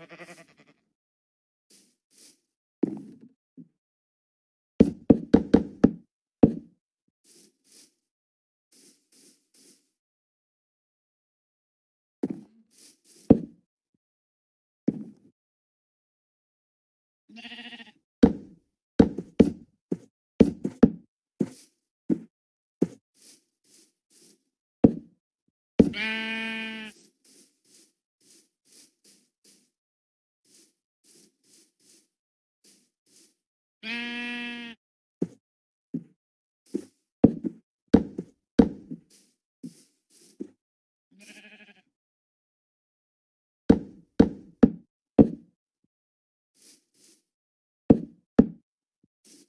Yeah.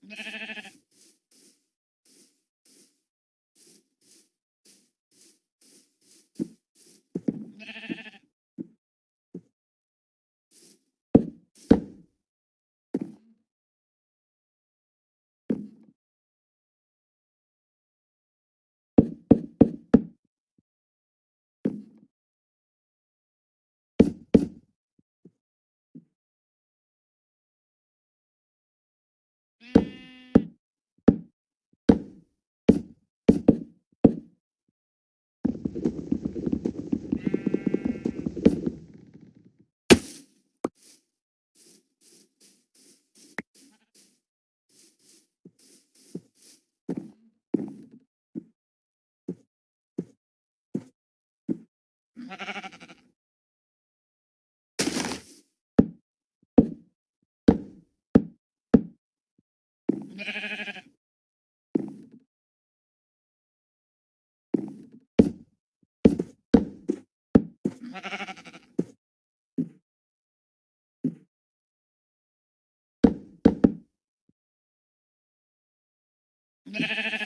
Mm-hmm. Yeah.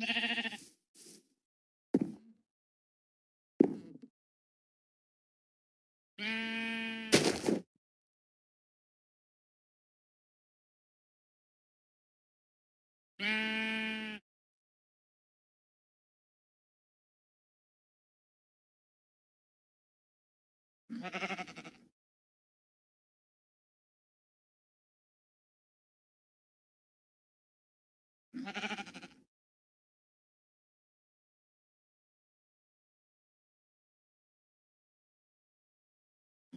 Ha ha ha ha.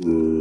Uh...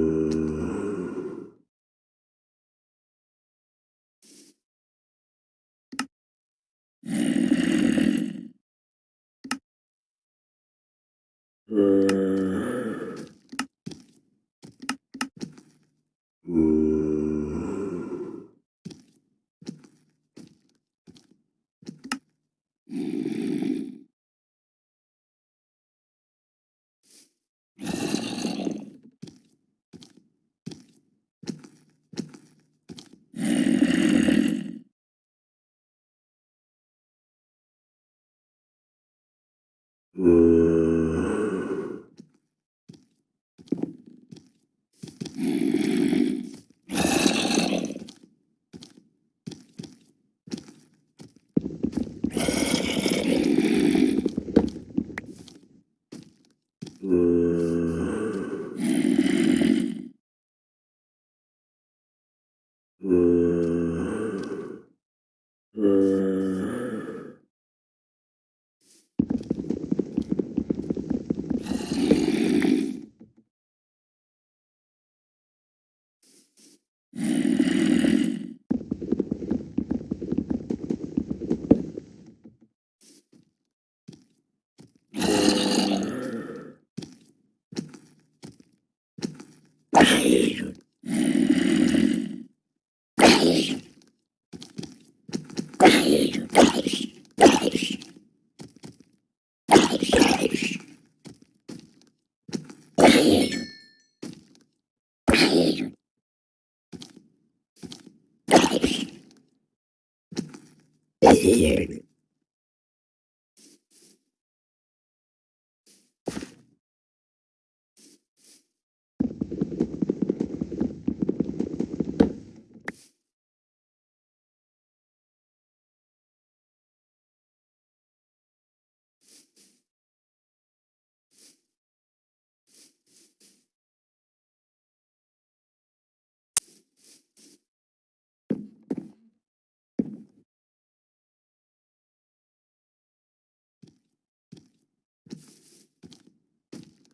¡Pum!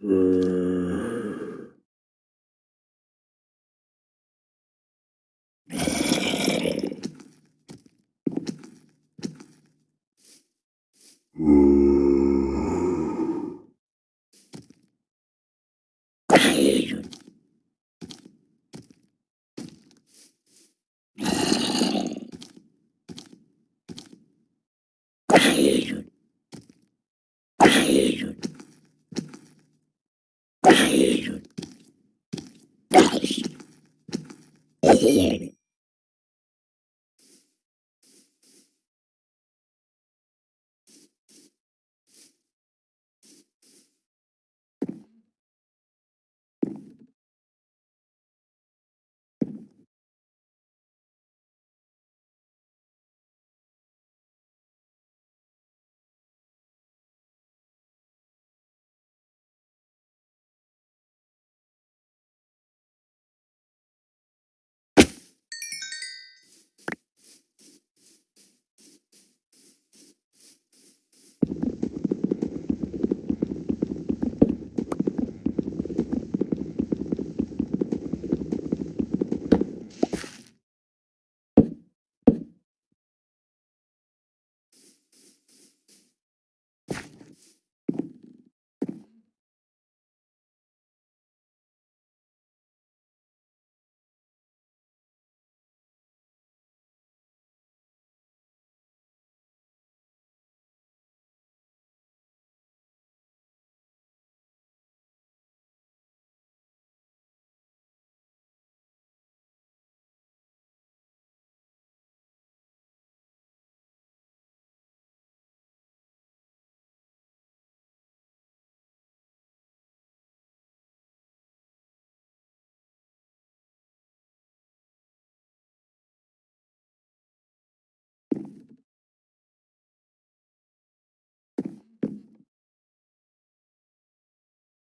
Mm. Here.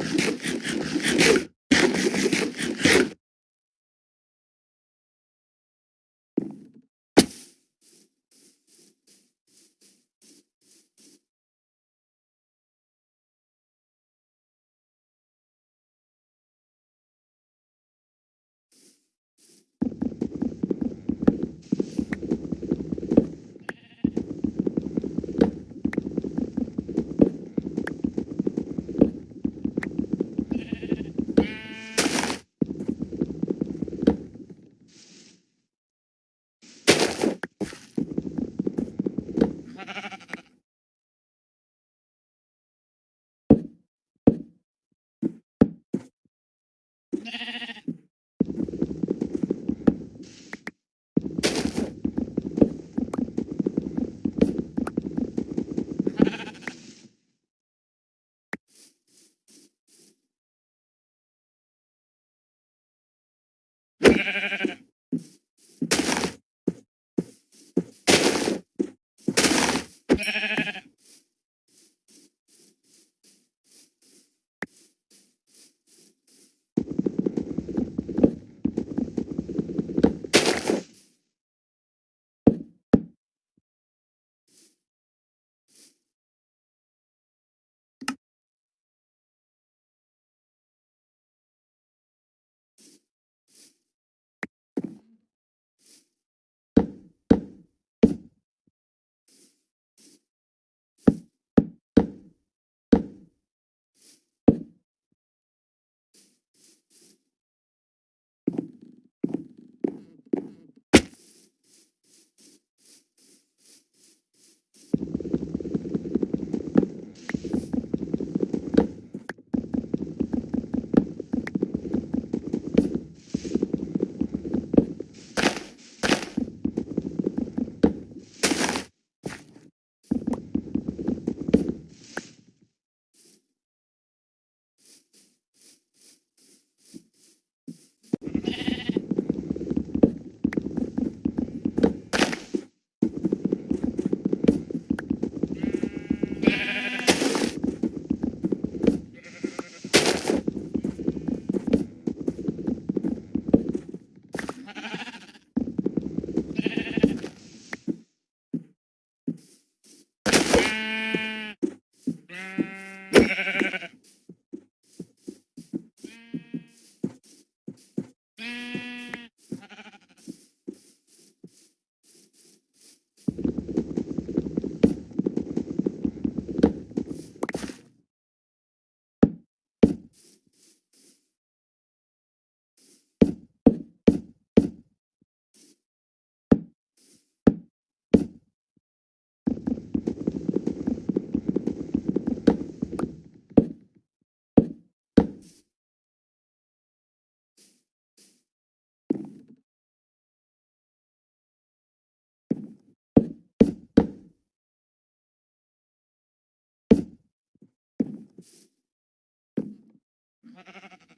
you Ha ha ha ha.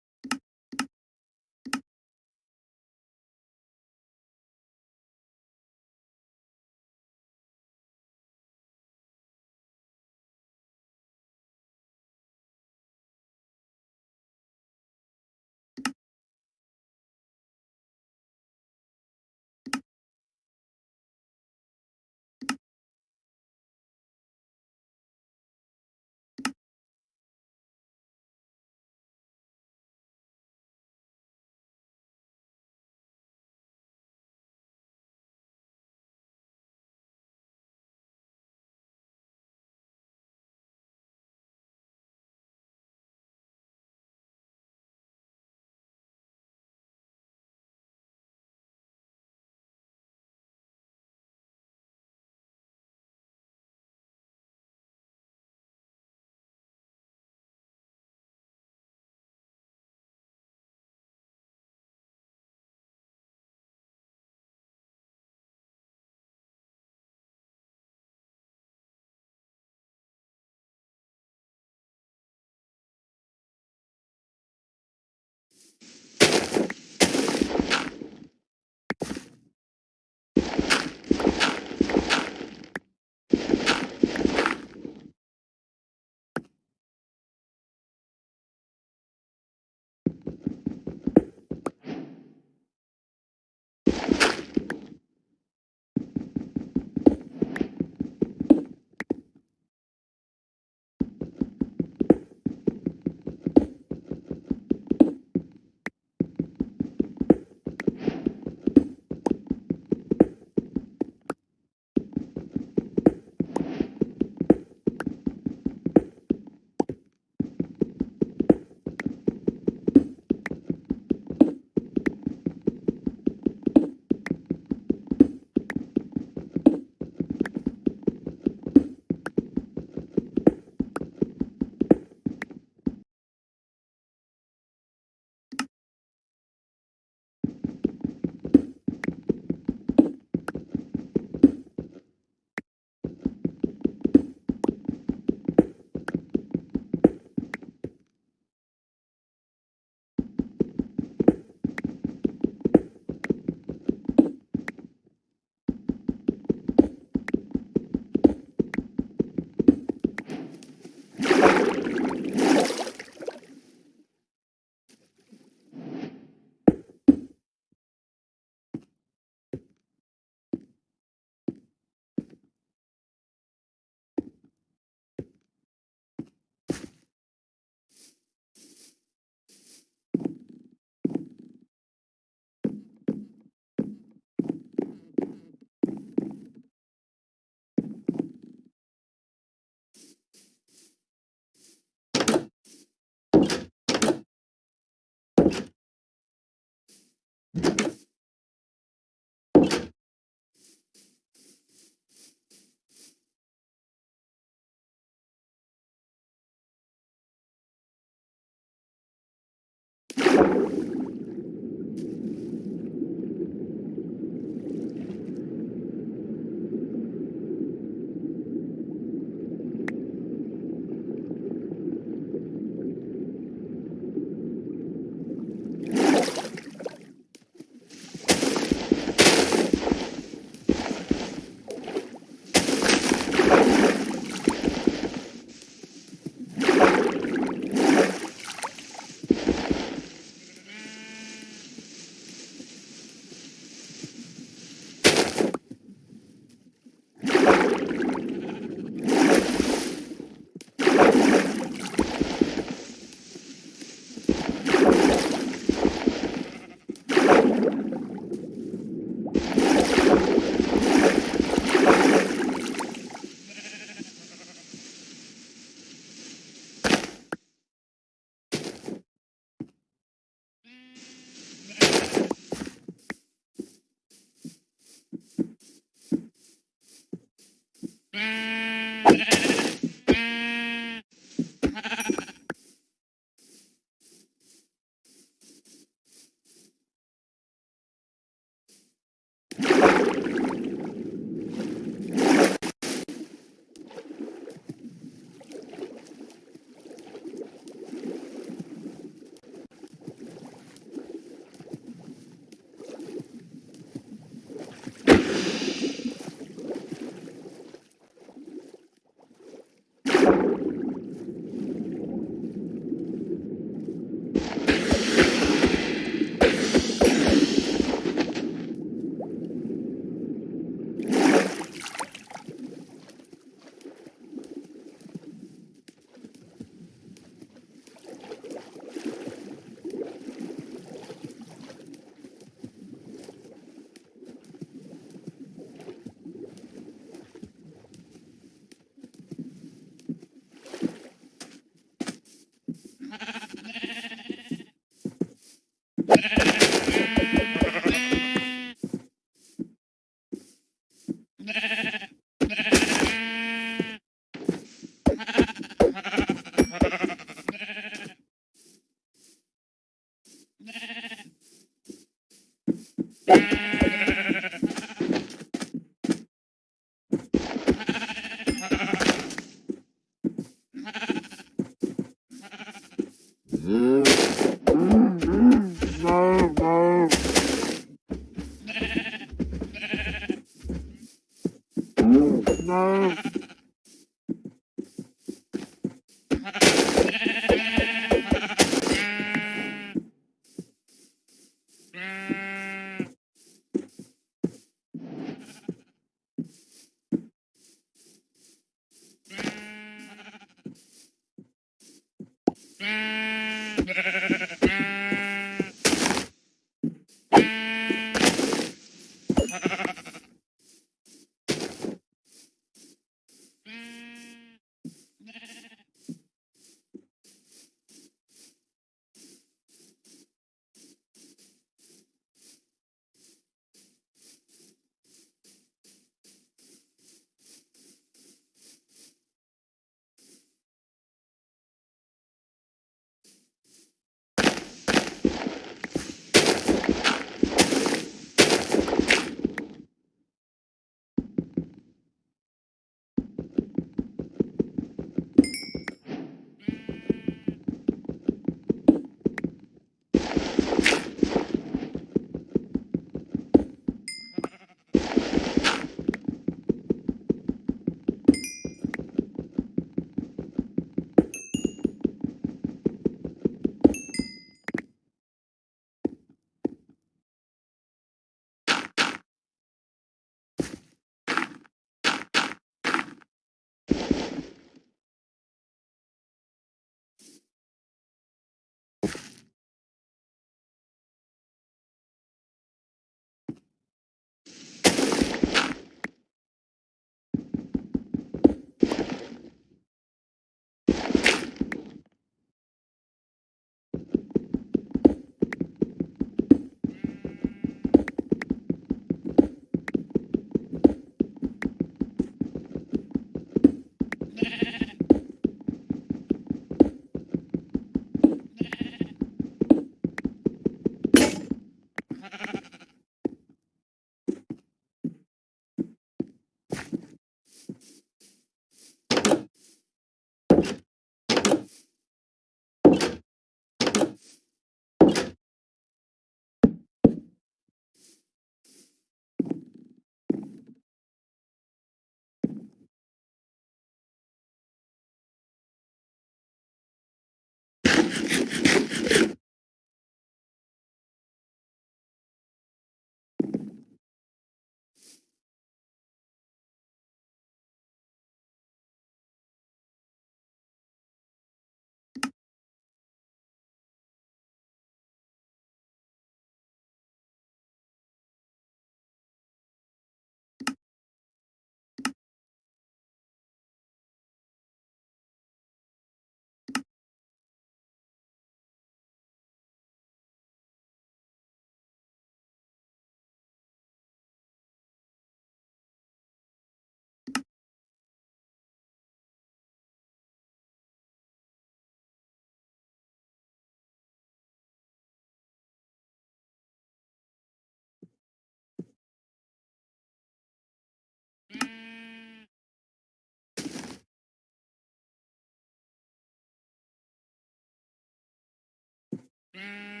Mm.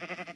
Bye.